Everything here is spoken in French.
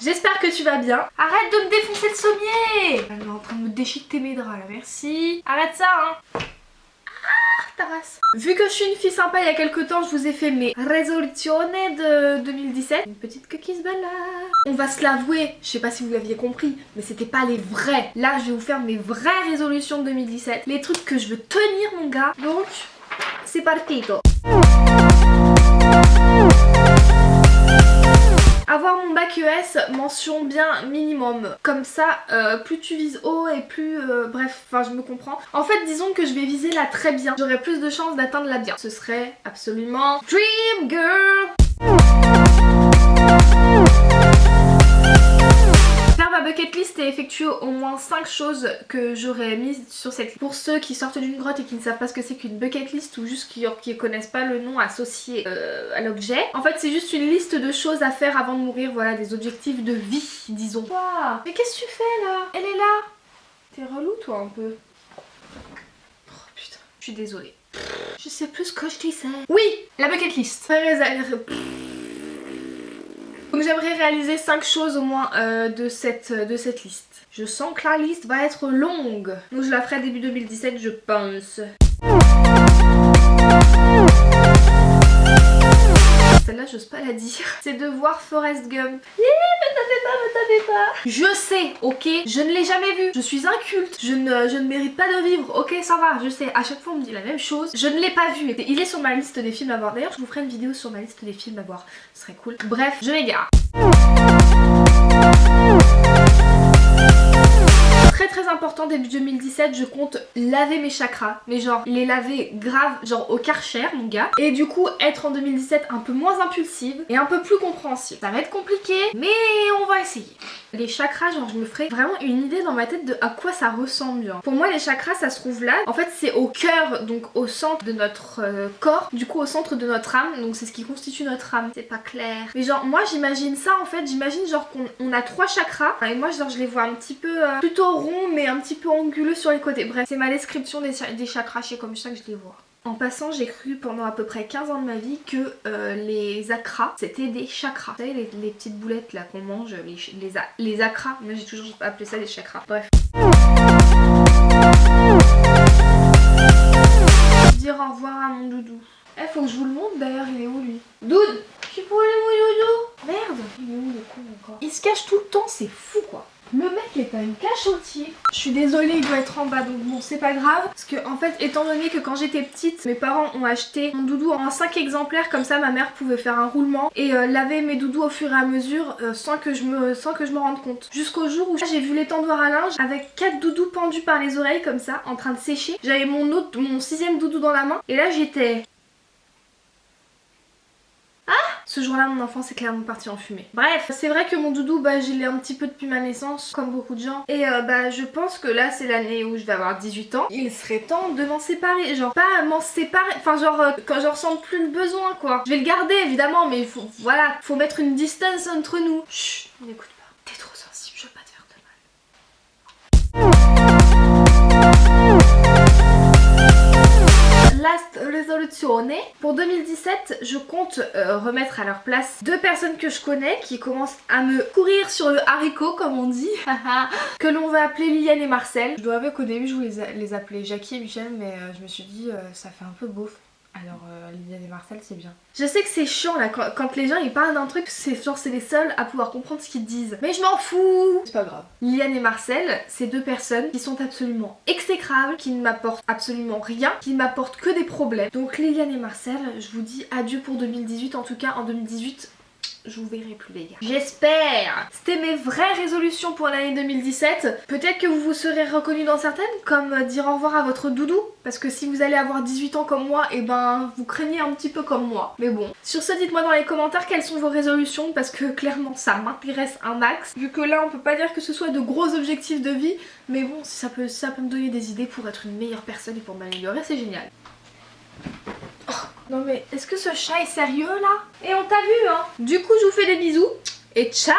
J'espère que tu vas bien. Arrête de me défoncer le sommier Elle est en train de me déchiqueter mes draps là, merci. Arrête ça hein Vu que je suis une fille sympa il y a quelques temps, je vous ai fait mes résolutions de 2017. Une petite se balade. On va se l'avouer, je sais pas si vous l'aviez compris, mais c'était pas les vrais. Là, je vais vous faire mes vraies résolutions de 2017. Les trucs que je veux tenir, mon gars. Donc, c'est partito. Avoir mon bac ES mention bien minimum. Comme ça, euh, plus tu vises haut et plus... Euh, bref, enfin je me comprends. En fait, disons que je vais viser là très bien. J'aurai plus de chances d'atteindre la bien. Ce serait absolument Dream Girl 5 choses que j'aurais mises sur cette liste. Pour ceux qui sortent d'une grotte et qui ne savent pas ce que c'est qu'une bucket list ou juste qui, ne connaissent pas le nom associé euh, à l'objet. En fait c'est juste une liste de choses à faire avant de mourir, voilà des objectifs de vie disons. Wow. Mais qu'est-ce que tu fais là? Elle est là T'es relou toi un peu. Oh putain, je suis désolée. Je sais plus ce que je disais. Oui, la bucket list. Donc j'aimerais réaliser 5 choses au moins euh, de, cette, de cette liste. Je sens que la liste va être longue. Donc je la ferai début 2017 je pense. Celle-là, j'ose pas la dire. C'est de voir Forrest Gump. Yeah, me tapez pas, me tapez pas. Je sais, ok? Je ne l'ai jamais vu. Je suis inculte. Je ne, je ne mérite pas de vivre. Ok, ça va, je sais. À chaque fois, on me dit la même chose. Je ne l'ai pas vu. Il est sur ma liste des films à voir. D'ailleurs, je vous ferai une vidéo sur ma liste des films à voir. Ce serait cool. Bref, je m'égare. 2017 je compte laver mes chakras. Mais genre les laver grave genre au karcher mon gars. Et du coup être en 2017 un peu moins impulsive et un peu plus compréhensive. Ça va être compliqué mais on va essayer les chakras genre je me ferai vraiment une idée dans ma tête de à quoi ça ressemble pour moi les chakras ça se trouve là. En fait c'est au cœur donc au centre de notre euh, corps du coup au centre de notre âme. Donc c'est ce qui constitue notre âme. C'est pas clair. Mais genre moi j'imagine ça en fait. J'imagine genre qu'on a trois chakras. Et moi genre je les vois un petit peu euh, plutôt mais un petit peu anguleux sur les côtés. Bref, c'est ma description des, des chakras, c'est comme ça que je les vois. En passant, j'ai cru pendant à peu près 15 ans de ma vie que euh, les acras, c'était des chakras. Vous savez, les, petites boulettes là qu'on mange, les, les, les acras. Moi, j'ai toujours appelé ça des chakras. Bref. Dire au revoir à mon doudou. Eh, faut que je vous le montre d'ailleurs, il est où lui? Doud Je suis aller mon doudou Merde Il est où le con encore? Il se cache tout le temps, c'est fou quoi le mec est à une cache entier. Je suis désolée, il doit être en bas, donc bon, c'est pas grave. Parce que, en fait, étant donné que quand j'étais petite, mes parents ont acheté mon doudou en 5 exemplaires, comme ça ma mère pouvait faire un roulement et euh, laver mes doudous au fur et à mesure euh, sans, que je me, sans que je me rende compte. Jusqu'au jour où j'ai vu l'étendoir à linge avec 4 doudous pendus par les oreilles, comme ça, en train de sécher. J'avais mon autre, mon sixième doudou dans la main, et là j'étais... Ce jour-là, mon enfance est clairement parti en fumée. Bref, c'est vrai que mon doudou, bah, je l'ai un petit peu depuis ma naissance, comme beaucoup de gens. Et euh, bah, je pense que là, c'est l'année où je vais avoir 18 ans. Il serait temps de m'en séparer. Genre, pas m'en séparer, enfin genre, euh, quand je ressens plus le besoin, quoi. Je vais le garder, évidemment, mais il faut, voilà, faut mettre une distance entre nous. Chut, n'écoute pas. Pour 2017, je compte euh, remettre à leur place deux personnes que je connais qui commencent à me courir sur le haricot comme on dit, que l'on va appeler Liliane et Marcel. Je dois avouer qu'au début je voulais les appeler Jackie et Michel mais euh, je me suis dit euh, ça fait un peu beauf. Alors euh, Liliane et Marcel c'est bien. Je sais que c'est chiant là quand, les gens ils parlent d'un truc c'est genre c'est les seuls à pouvoir comprendre ce qu'ils disent. Mais je m'en fous C'est pas grave. Liliane et Marcel c'est deux personnes qui sont absolument exécrables, qui ne m'apportent absolument rien, qui ne m'apportent que des problèmes. Donc Liliane et Marcel je vous dis adieu pour 2018 en tout cas en 2018 je vous verrai plus les gars. J'espère C'était mes vraies résolutions pour l'année 2017. Peut-être que vous vous serez reconnus dans certaines, comme dire au revoir à votre doudou. Parce que si vous allez avoir 18 ans comme moi, et eh ben vous craignez un petit peu comme moi. Mais bon. Sur ce, dites-moi dans les commentaires quelles sont vos résolutions, parce que clairement ça m'intéresse un max. Vu que là on peut pas dire que ce soit de gros objectifs de vie, mais bon, ça peut, ça peut me donner des idées pour être une meilleure personne et pour m'améliorer, c'est génial. Non mais est-ce que ce chat est sérieux là? Et on t'a vu hein? Du coup je vous fais des bisous et ciao